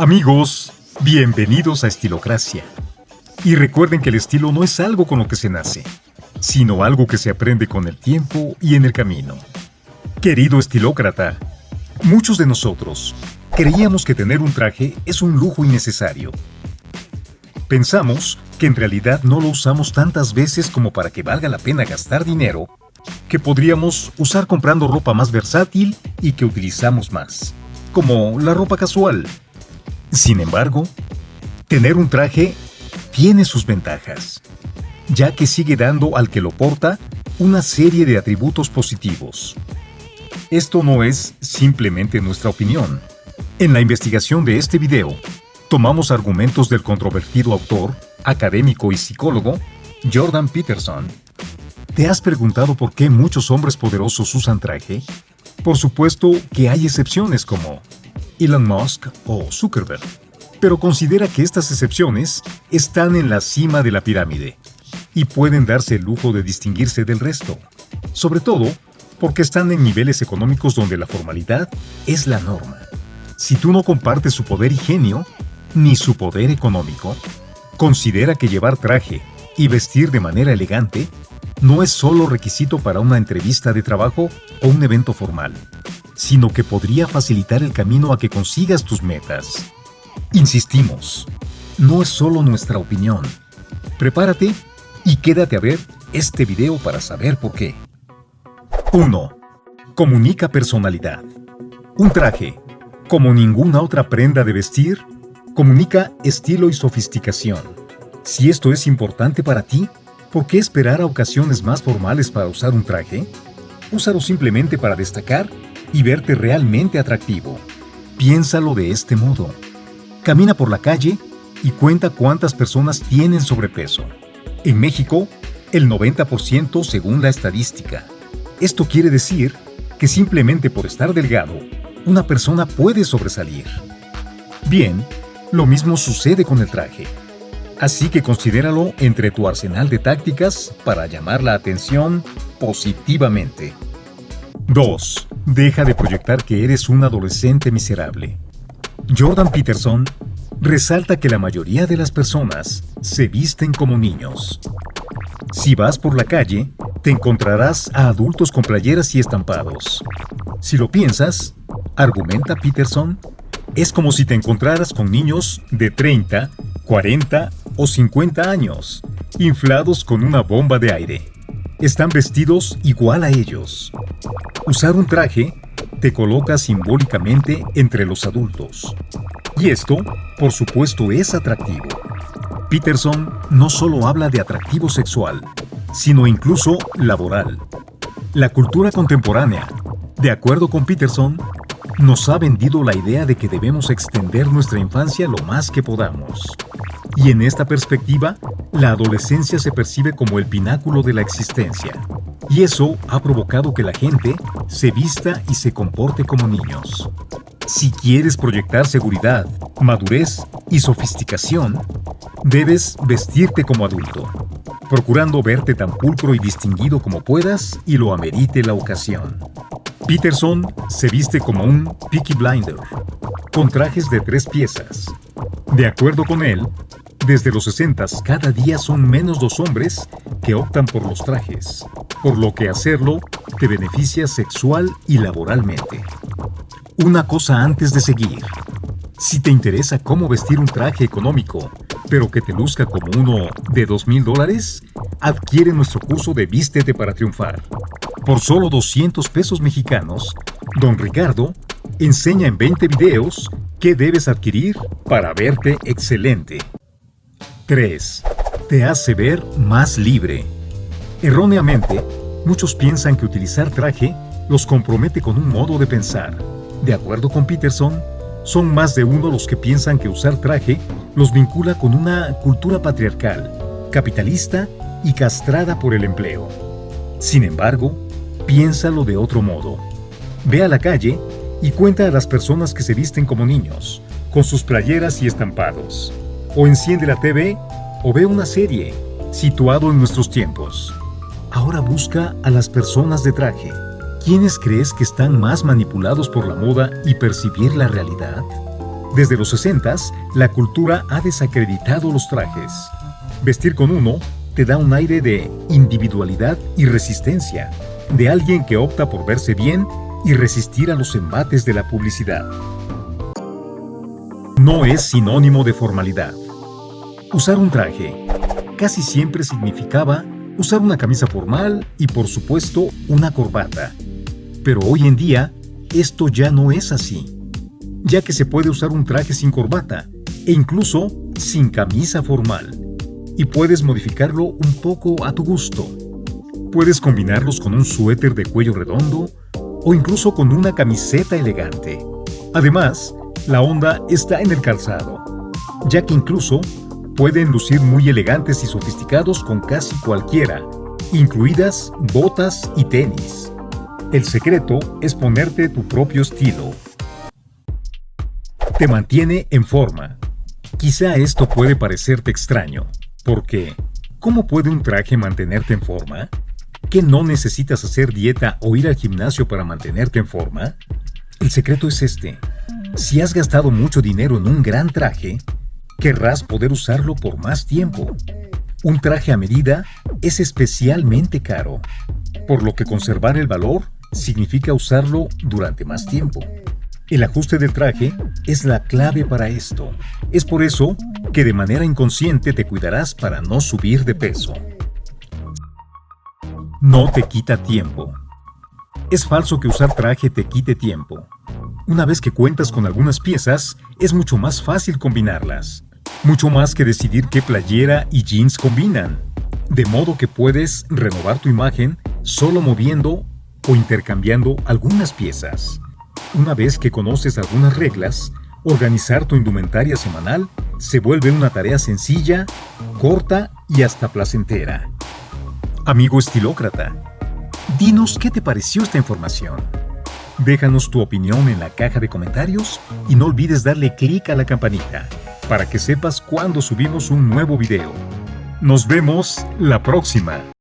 Amigos, bienvenidos a Estilocracia. Y recuerden que el estilo no es algo con lo que se nace, sino algo que se aprende con el tiempo y en el camino. Querido estilócrata, muchos de nosotros creíamos que tener un traje es un lujo innecesario. Pensamos que en realidad no lo usamos tantas veces como para que valga la pena gastar dinero que podríamos usar comprando ropa más versátil y que utilizamos más, como la ropa casual sin embargo, tener un traje tiene sus ventajas, ya que sigue dando al que lo porta una serie de atributos positivos. Esto no es simplemente nuestra opinión. En la investigación de este video, tomamos argumentos del controvertido autor, académico y psicólogo Jordan Peterson. ¿Te has preguntado por qué muchos hombres poderosos usan traje? Por supuesto que hay excepciones como Elon Musk o Zuckerberg, pero considera que estas excepciones están en la cima de la pirámide y pueden darse el lujo de distinguirse del resto, sobre todo porque están en niveles económicos donde la formalidad es la norma. Si tú no compartes su poder y genio, ni su poder económico, considera que llevar traje y vestir de manera elegante no es solo requisito para una entrevista de trabajo o un evento formal sino que podría facilitar el camino a que consigas tus metas. Insistimos, no es solo nuestra opinión. Prepárate y quédate a ver este video para saber por qué. 1. Comunica personalidad. Un traje, como ninguna otra prenda de vestir, comunica estilo y sofisticación. Si esto es importante para ti, ¿por qué esperar a ocasiones más formales para usar un traje? Úsalo simplemente para destacar y verte realmente atractivo. Piénsalo de este modo. Camina por la calle y cuenta cuántas personas tienen sobrepeso. En México, el 90% según la estadística. Esto quiere decir que simplemente por estar delgado, una persona puede sobresalir. Bien, lo mismo sucede con el traje. Así que considéralo entre tu arsenal de tácticas para llamar la atención positivamente. 2. Deja de proyectar que eres un adolescente miserable. Jordan Peterson resalta que la mayoría de las personas se visten como niños. Si vas por la calle, te encontrarás a adultos con playeras y estampados. Si lo piensas, argumenta Peterson, es como si te encontraras con niños de 30, 40 o 50 años, inflados con una bomba de aire están vestidos igual a ellos. Usar un traje te coloca simbólicamente entre los adultos. Y esto, por supuesto, es atractivo. Peterson no solo habla de atractivo sexual, sino incluso laboral. La cultura contemporánea, de acuerdo con Peterson, nos ha vendido la idea de que debemos extender nuestra infancia lo más que podamos. Y en esta perspectiva, la adolescencia se percibe como el pináculo de la existencia. Y eso ha provocado que la gente se vista y se comporte como niños. Si quieres proyectar seguridad, madurez y sofisticación, debes vestirte como adulto, procurando verte tan pulcro y distinguido como puedas y lo amerite la ocasión. Peterson se viste como un Peaky Blinder, con trajes de tres piezas. De acuerdo con él, desde los 60 cada día son menos los hombres que optan por los trajes, por lo que hacerlo te beneficia sexual y laboralmente. Una cosa antes de seguir. Si te interesa cómo vestir un traje económico, pero que te luzca como uno de $2,000 mil dólares, adquiere nuestro curso de Vístete para Triunfar. Por solo 200 pesos mexicanos, Don Ricardo enseña en 20 videos qué debes adquirir para verte excelente. 3. Te hace ver más libre. Erróneamente, muchos piensan que utilizar traje los compromete con un modo de pensar. De acuerdo con Peterson, son más de uno los que piensan que usar traje los vincula con una cultura patriarcal, capitalista y castrada por el empleo. Sin embargo, piénsalo de otro modo. Ve a la calle y cuenta a las personas que se visten como niños, con sus playeras y estampados. O enciende la TV o ve una serie, situado en nuestros tiempos. Ahora busca a las personas de traje. ¿Quiénes crees que están más manipulados por la moda y percibir la realidad? Desde los 60 la cultura ha desacreditado los trajes. Vestir con uno te da un aire de individualidad y resistencia, de alguien que opta por verse bien y resistir a los embates de la publicidad. No es sinónimo de formalidad. Usar un traje casi siempre significaba usar una camisa formal y por supuesto una corbata. Pero hoy en día esto ya no es así, ya que se puede usar un traje sin corbata e incluso sin camisa formal y puedes modificarlo un poco a tu gusto. Puedes combinarlos con un suéter de cuello redondo o incluso con una camiseta elegante. Además, la onda está en el calzado, ya que incluso pueden lucir muy elegantes y sofisticados con casi cualquiera, incluidas botas y tenis. El secreto es ponerte tu propio estilo. Te mantiene en forma. Quizá esto puede parecerte extraño, porque, ¿cómo puede un traje mantenerte en forma? ¿Que no necesitas hacer dieta o ir al gimnasio para mantenerte en forma? El secreto es este. Si has gastado mucho dinero en un gran traje, querrás poder usarlo por más tiempo. Un traje a medida es especialmente caro, por lo que conservar el valor significa usarlo durante más tiempo. El ajuste del traje es la clave para esto. Es por eso que de manera inconsciente te cuidarás para no subir de peso. No te quita tiempo. Es falso que usar traje te quite tiempo. Una vez que cuentas con algunas piezas, es mucho más fácil combinarlas. Mucho más que decidir qué playera y jeans combinan. De modo que puedes renovar tu imagen solo moviendo o intercambiando algunas piezas. Una vez que conoces algunas reglas, organizar tu indumentaria semanal se vuelve una tarea sencilla, corta y hasta placentera. Amigo estilócrata, dinos qué te pareció esta información. Déjanos tu opinión en la caja de comentarios y no olvides darle clic a la campanita para que sepas cuando subimos un nuevo video. Nos vemos la próxima.